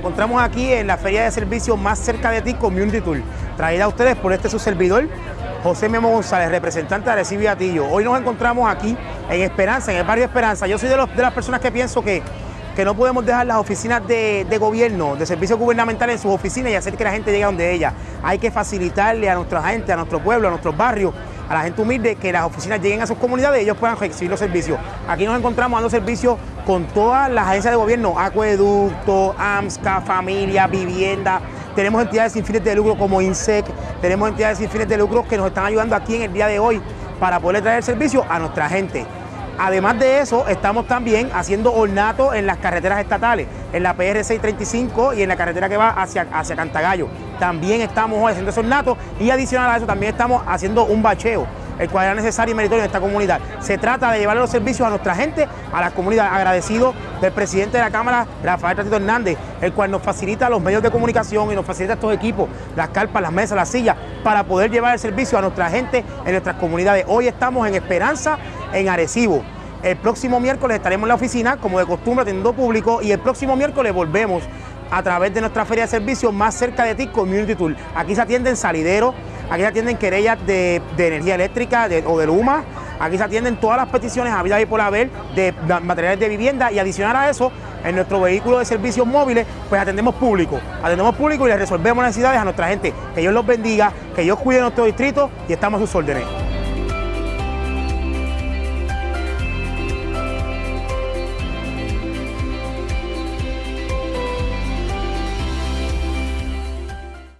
encontramos aquí en la feria de servicios más cerca de ti, Community Tour, traída a ustedes por este su servidor, José Memo González, representante de Recibe Atillo. Hoy nos encontramos aquí en Esperanza, en el barrio Esperanza. Yo soy de las personas que pienso que, que no podemos dejar las oficinas de, de, gobierno, de servicios gubernamentales en sus oficinas y hacer que la gente llegue a donde ella. Hay que facilitarle a nuestra gente, a nuestro pueblo, a nuestros barrios, a la gente humilde, que las oficinas lleguen a sus comunidades y ellos puedan recibir los servicios. Aquí nos encontramos dando servicios con todas las agencias de gobierno, acueducto, AMSCA, familia, vivienda. Tenemos entidades sin fines de lucro como INSEC, tenemos entidades sin fines de lucro que nos están ayudando aquí en el día de hoy para poder traer servicio a nuestra gente. Además de eso, estamos también haciendo ornato en las carreteras estatales, en la PR 635 y en la carretera que va hacia, hacia Cantagallo. También estamos haciendo ese ornato y adicional a eso también estamos haciendo un bacheo el cual era necesario y meritorio en esta comunidad. Se trata de llevarle los servicios a nuestra gente, a la comunidad. Agradecido del presidente de la Cámara, Rafael Tatito Hernández, el cual nos facilita los medios de comunicación y nos facilita estos equipos, las carpas, las mesas, las sillas, para poder llevar el servicio a nuestra gente en nuestras comunidades. Hoy estamos en Esperanza, en Arecibo. El próximo miércoles estaremos en la oficina, como de costumbre, atendiendo público, y el próximo miércoles volvemos a través de nuestra feria de servicios más cerca de ti, Community Tour. Aquí se atienden salideros, aquí se atienden querellas de, de energía eléctrica o de Luma, aquí se atienden todas las peticiones a vida y por haber de materiales de vivienda y adicional a eso, en nuestro vehículo de servicios móviles, pues atendemos público, atendemos público y les resolvemos necesidades a nuestra gente. Que Dios los bendiga, que Dios cuide nuestro distrito y estamos a sus órdenes.